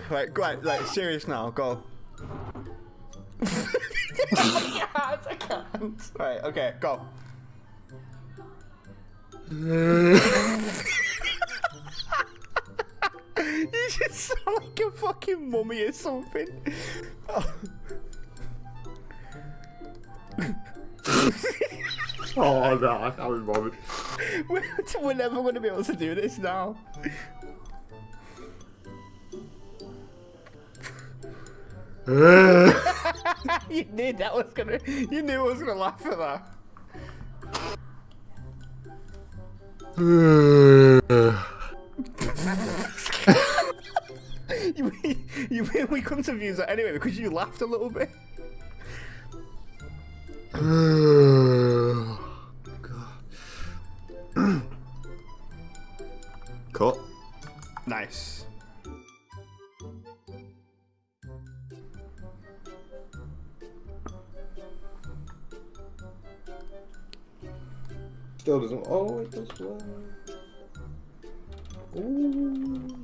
Okay, right, right, right, serious now, go. I can't, I can't. Right, okay, go. you just sound like a fucking mummy or something. Oh no, I can't be bothered. We're, we're never going to be able to do this now. you knew that was gonna. You knew I was gonna laugh at that. you, mean, you mean we couldn't have used that anyway because you laughed a little bit? Cut. Nice. Still doesn't. Oh, it does work. Ooh.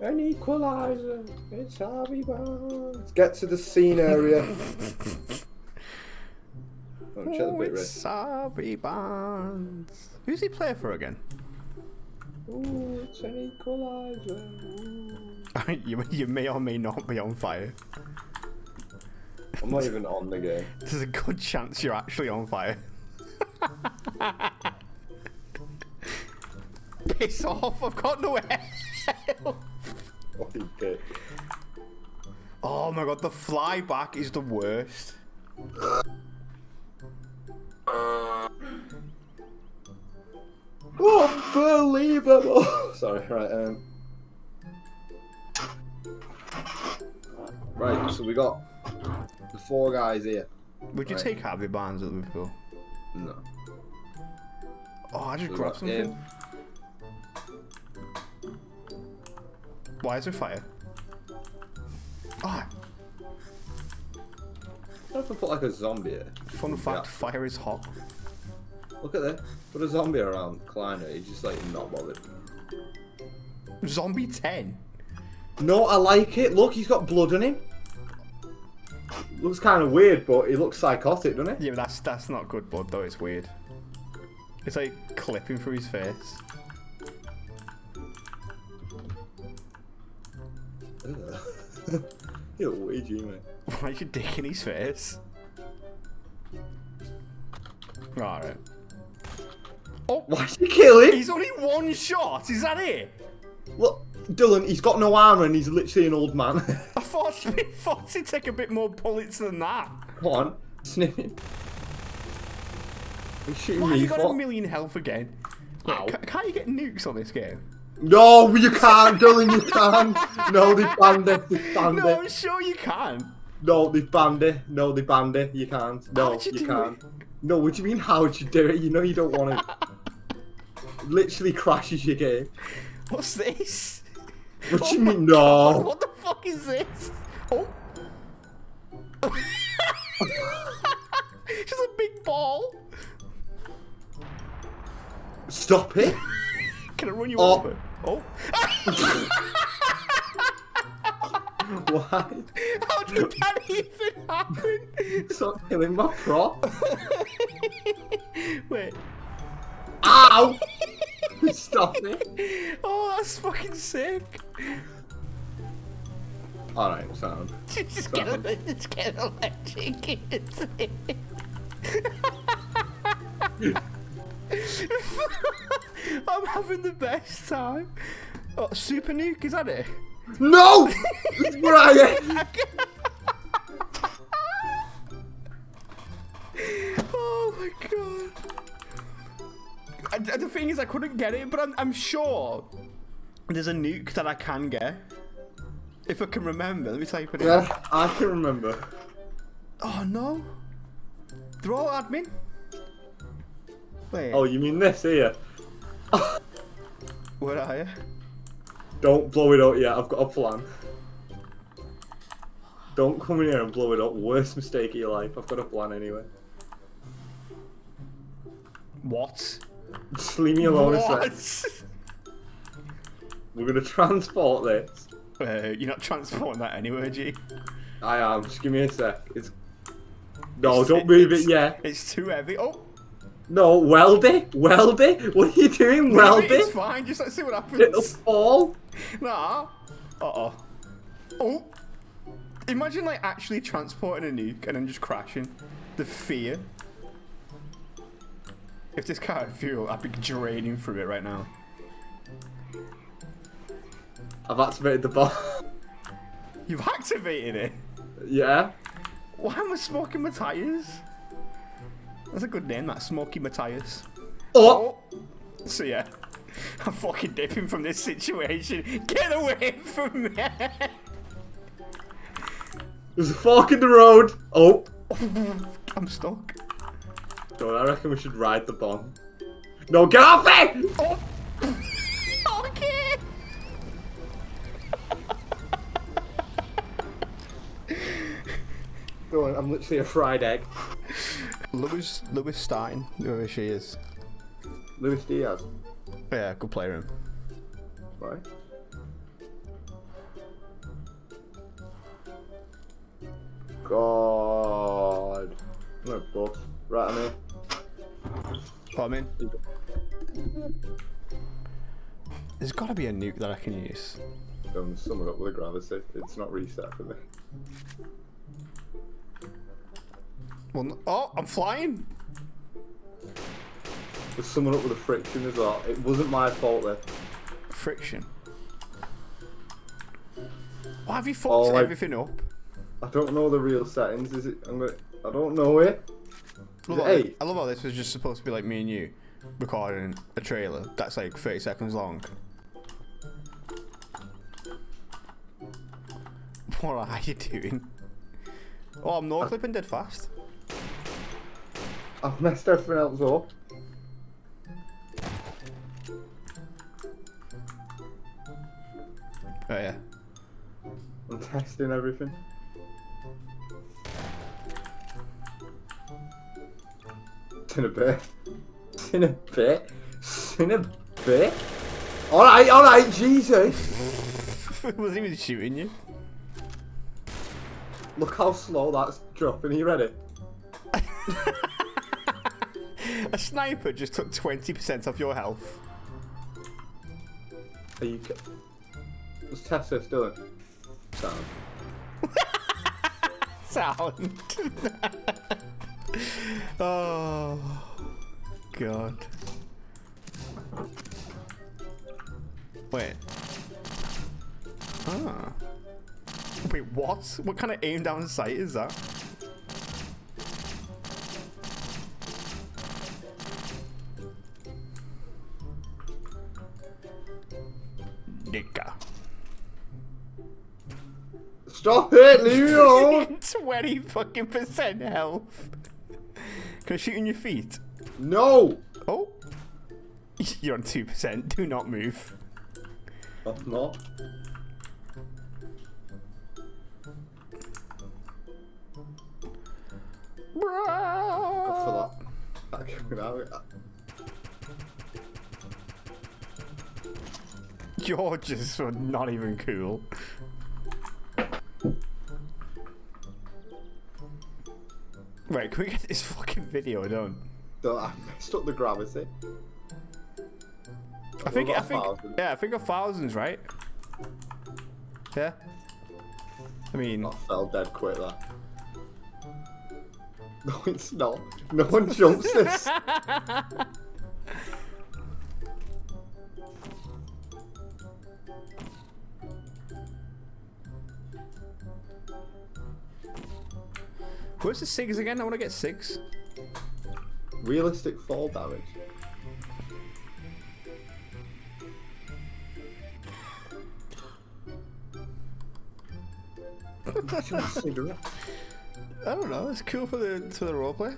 An equalizer. It's Harvey Barnes. Let's get to the scene area. oh, Oh, it's. Sorry Bonds. Who's he play for again? Ooh, it's an equalizer. You, you may or may not be on fire. I'm not even on the game. There's a good chance you're actually on fire. Piss off, I've got no bitch. Oh my god, the flyback is the worst. Unbelievable! Sorry, right, um. Right, so we got the four guys here. Would you Right. take Harvey Barnes at Liverpool? No. Oh, I just grabbed something. him. Why is there fire? Ah, I have to put like a zombie here. fun fact, Yeah. fire is hot. Look at that. Put a zombie around Kleiner. He's just like not bothered. Zombie 10. No, I like it. Look, he's got blood on him. Looks kind of weird, but he looks psychotic, doesn't he? Yeah, but that's that's not good blood though, it's weird. It's like clipping through his face. You're way mate. Why is your dick in his face? Alright. Oh, Why'd you kill him? he's only one shot, is that it? Look, Dylan, he's got no armor and he's literally an old man. I thought, I thought he'd take a bit more bullets than that. Come on, snip him. He's shooting Why me have you got for- a million health again? Wait, Ow. ca- can't you get nukes on this game? No, you can't, Dylan, you can't. No, they banned it. They banned No, I'm sure you can. No, they banned it. No, they banned it. You can't. No, you you, can't. it? No, what do you mean, how'd you do it? You know you don't want it. Literally crashes your game. What's this? What do you Oh my mean, God, no? What the fuck is this? Oh. Just a big ball. Stop it. Can I run you Oh. over? Oh. Why? How did that even happen? Stop killing my prop. Wait. Ow! Stop it. Oh, that's fucking sick. Alright, sound. Just get a, just get electric. I'm having the best time. Oh, super nuke, is that it? No! Brian! oh my god. I- the thing is, I couldn't get it, but I'm, I'm sure there's a nuke that I can get. If I can remember, let me type it in. Yeah, I can remember. Oh no. They're all admin. Wait, Oh, you mean this here? where are you? Don't blow it up yet, I've got a plan. Don't come in here and blow it up. Worst mistake of your life. I've got a plan anyway. What? Just leave me alone a what? sec. We're gonna transport this Uh, you're not transporting that anywhere, G. I am. Just give me a sec. It's. No, It's- don't move it it's- yet. It's too heavy. Oh, No, weld it. Weld it. What are you doing? no, Weld it's fine. Just let's see what happens. It'll fall. Nah. Uh oh. Oh. Imagine like actually transporting a nuke and then just crashing. The fear. If this car had fuel, I'd be draining through it right now. I've activated the bomb. You've activated it. yeah. Why am I smoking my tires? That's a good name, that Smoky Matthias. Oh. Oh, so yeah, I'm fucking dipping from this situation. Get away from me! There's a fork in the road. Oh. I'm stuck. No, I reckon we should ride the bomb. No, get off it! Oh, okay. Go on, I'm literally a fried egg. Lewis, Lewis Stein, whoever she is. Luis Diaz. Yeah, good player. Him. Right. God. I'm gonna bust. Right, I'm here. What I mean? There's got to be a nuke that I can use. Don't sum it up with a gravity. It's not reset for me. Well, oh, I'm flying. There's someone up with a friction as well. It wasn't my fault there. Friction. Why have you fucked Oh, I- everything up? I don't know the real settings. Is it? I'm gonna. I don't know it. I love. I love how this was just supposed to be like me and you recording a trailer that's like 30 seconds long. What are you doing? Oh, I'm no clipping dead fast. I've messed everything else up. Oh yeah. I'm testing everything. It's in a bit. It's in a bit. It's in a bit. Alright, alright, Jesus. Wasn't even shooting you. Look how slow that's dropping. Are you ready? A sniper just took 20% off your health. Are you. test this, Dylan. Sound. Sound. oh, God. Wait. Ah. Wait, what? What kind of aim down sight is that? Nigga. Stop it! Leave alone! 20 fucking percent health. Can I shoot in your feet? No! Oh. You're on 2%. Do not move. I'm not. Go for that. That You're just not even cool. Right, can we get this fucking video done? Don't- I messed up the gravity. I think, I think, thousand. yeah, I think a thousand's right. Yeah. I mean, I fell dead quick that. No, it's not. No one jumps this. where's the SIGs again? I want to get SIGs. Realistic fall damage. I don't know. It's cool for the for the roleplay.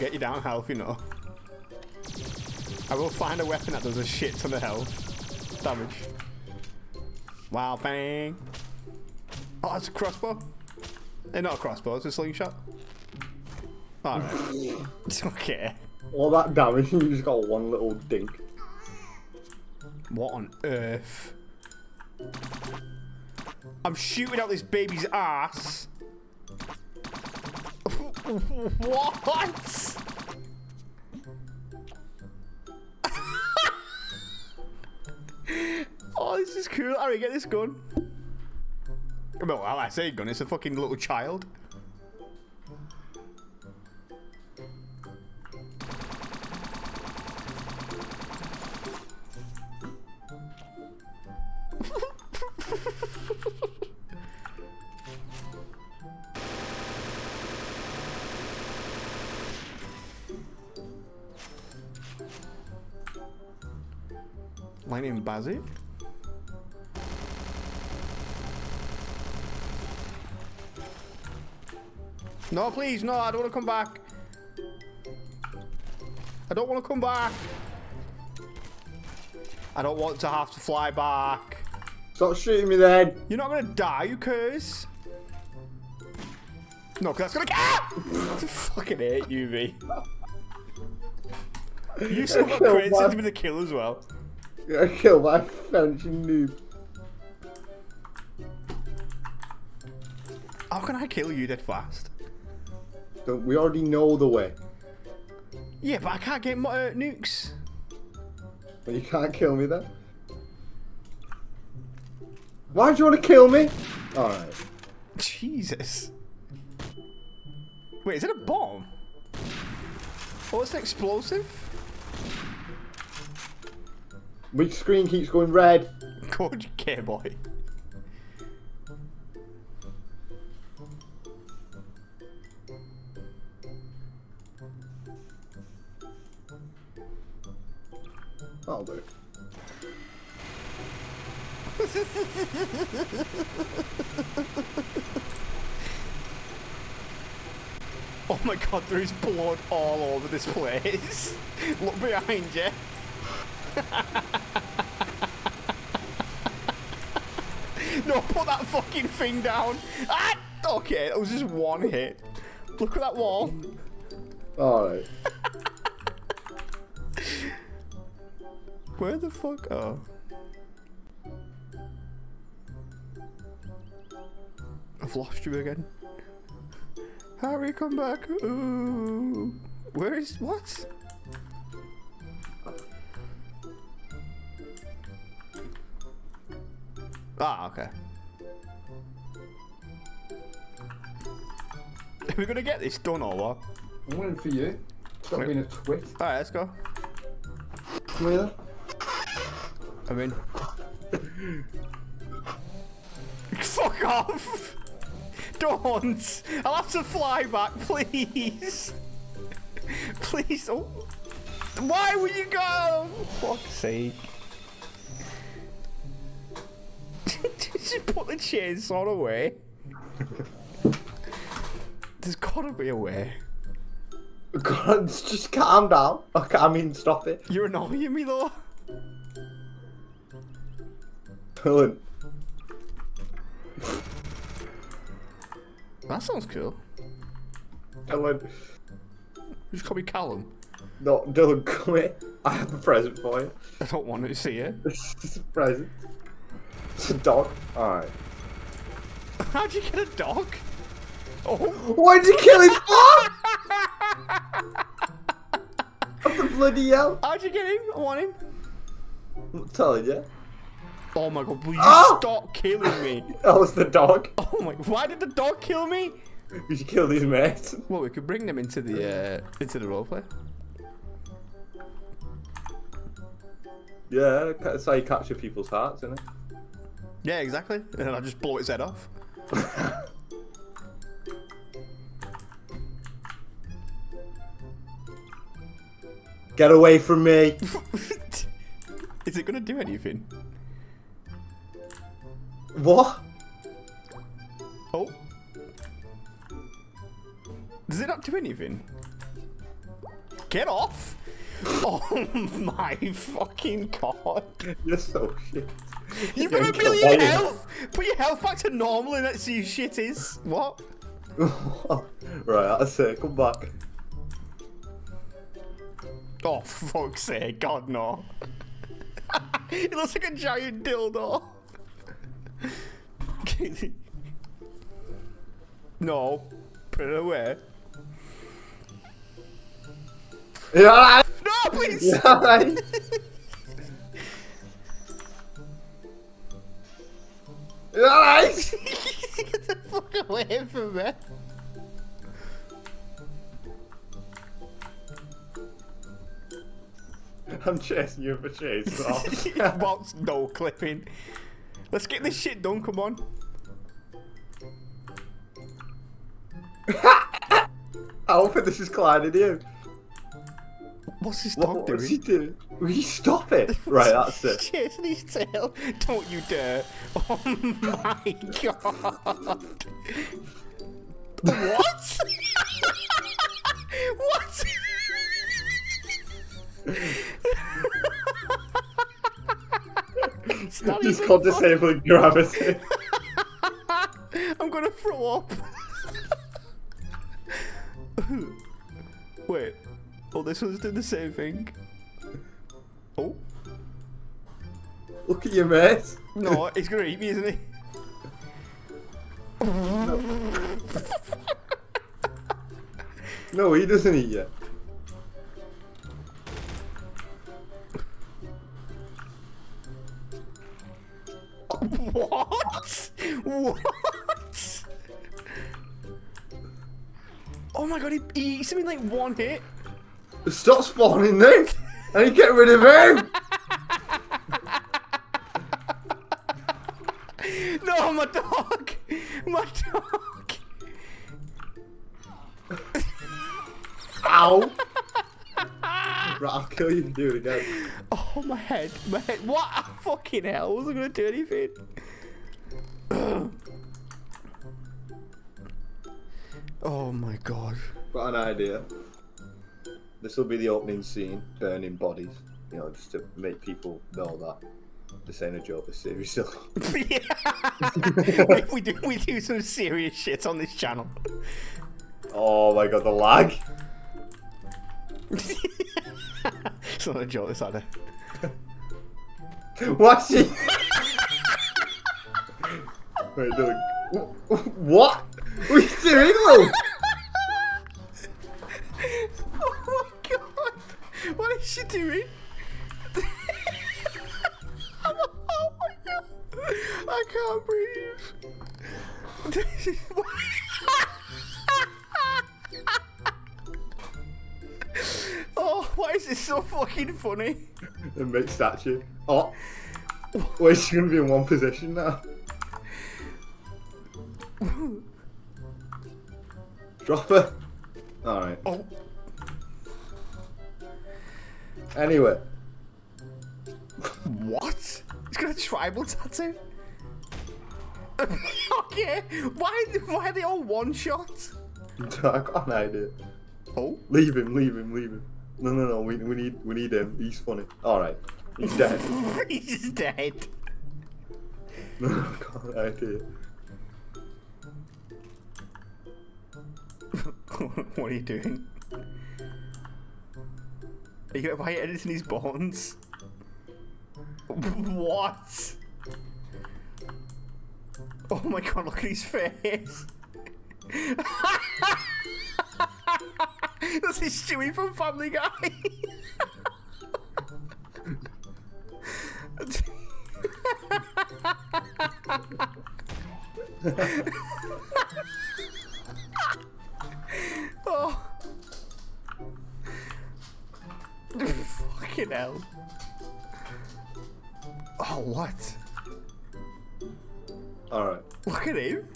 Get you down health, you know. I will find a weapon that does a shit ton of health damage. Wow, bang. Oh, it's a crossbow. Eh, not a crossbow, it's a slingshot. Alright. okay. All that damage, you just got one little dink. What on earth? I'm shooting out this baby's ass. What? oh, this is cool. Alright, get this gun. Well, I say gun, it's a fucking little child. My name Bazzy. No, please, no, I don't want to come back. I don't want to come back. I don't want to have to fly back. Stop shooting me then. You're not gonna die, you curse. No, because that's gonna. Ah! I fucking hate you, V. You still got my- into the kill as well. I killed my fencing noob. How can I kill you that fast? Don't- We already know the way. Yeah, but I can't get my uh, nukes. But you can't kill me then. Why do you want to kill me? Alright. Jesus. Wait, is it a bomb? Oh, it's an explosive? Which screen keeps going red? Good care boy. I'll do. Oh my god, there is blood all over this place. Look behind you. No, put that fucking thing down. Ah! Okay, that was just one hit. Look at that wall. Alright. Where the fuck? Oh. I've lost you again. Harry, come back. Ooh. Where is what? Ah, okay. Are we gonna get this done or what? I'm waiting for you. Stop being a twit. Alright, let's go. Come here. I'm in. Fuck off! Don't! I'll have to fly back, please! please, oh. Why would you go? For fuck's sake. Just put the chainsaw away. There's gotta be a way. God, just calm down. Okay, I mean, stop it. You're annoying me though. Dylan. That sounds cool. Dylan. Just call me Callum. No, Dylan, come here. I have a present for you. I don't want to see it. This is a present. It's a dog. Alright. How'd you get a dog? Oh. Why did you kill him? What the bloody hell? How'd you get him? I want him. I'm telling you. Oh my god, will you Ah! stop killing me? That was the dog. Oh my, why did the dog kill me? We should kill these mates. Well, we could bring them into the, uh, into the roleplay. Yeah, that's how you capture people's hearts, isn't it? Yeah, exactly. And then I just blow its head off. Get away from me. Is it gonna do anything? What? Oh. Does it not do anything? Get off! Oh my fucking god. You're so shit. You've got a million health! Put your health back to normal and let's see who shit is. What? right, that's it. Come back. Oh, fuck's sake, God, no. it looks like a giant dildo. no. Put it away. You alright? No, please! You alright? Get the fuck away from me. I'm chasing you for chase. What's no clipping? Let's get this shit done, come on. I don't this is colliding you. What's this What, dog what's he doing? Will you stop it? Right, that's it. his tail. Don't you dare. Oh my god. what? what? It's not He's called fun. disabling gravity. I'm gonna throw up. Wait. Oh, this one's doing the same thing. Look at your mess. No, he's gonna eat me, isn't he? No, he doesn't eat you. What? What? Oh my god, he, he eats him in like one hit. Stop spawning them! and to get rid of him! No, my dog! My dog! Ow! right, I'll kill you if you do it again. Oh, my head. My head. What? Fucking hell. Wasn't gonna do anything. oh my god. Got an idea. This will be the opening scene, burning bodies. You know, just to make people know that this ain't a joke, this series silly. Yeah. we do we do some serious shit on this channel. Oh my god, the lag! it's not a joke, this either. What's he? Wait, Dylan. What? What are you doing, Lou? Oh my god! What is she doing? I can't breathe. oh, why is this so fucking funny? And make statue. Oh. Wait, she's gonna be in one position now. Drop her. Alright. Oh, Anyway. what? He's got a tribal tattoo? okay, why, why are they all one shot? I got an idea. Oh, Leave him, leave him, leave him. No, no, no. We, we need we need him. He's funny. All right. He's dead. he's dead. no, I got an idea. what are you doing? Are you why are you editing his bones? What? Oh my god, look at his face. That's his Stewie from Family Guy. oh. Fucking hell. Oh, what? All right. Look at him.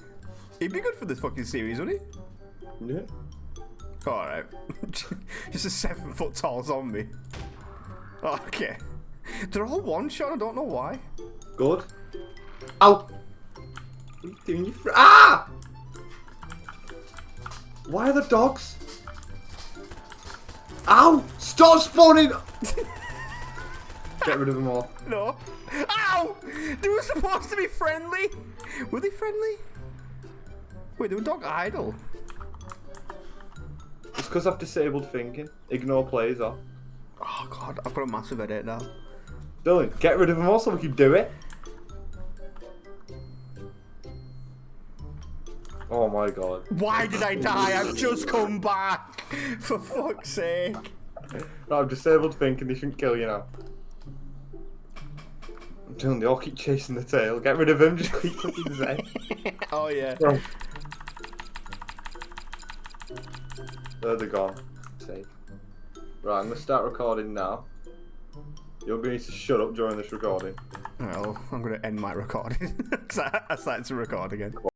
He'd be good for this fucking series, wouldn't he? Yeah. Alright. Just a seven foot tall zombie. Okay. They're all one shot, I don't know why. Good. Ow. What are you doing? You ah! Why are the dogs? Ow! Stop spawning! Get rid of them all. No. Ow! They were supposed to be friendly. Were they friendly? Wait, they were dog idle. It's because I've disabled thinking. Ignore plays off. Oh god, I've got a massive edit now. Dylan, get rid of them all so we can do it. Oh my god. Why did I die? I've just come back. For fuck's sake. Right, I've disabled thinking, they shouldn't kill you now. Dylan, they all keep chasing the tail. Get rid of him, just keep clicking Z. Oh yeah. Bro. There they're gone. Safe. Right, I'm gonna start recording now. You're gonna need to shut up during this recording. Well, I'm gonna end my recording. 'Cause I I started to record again.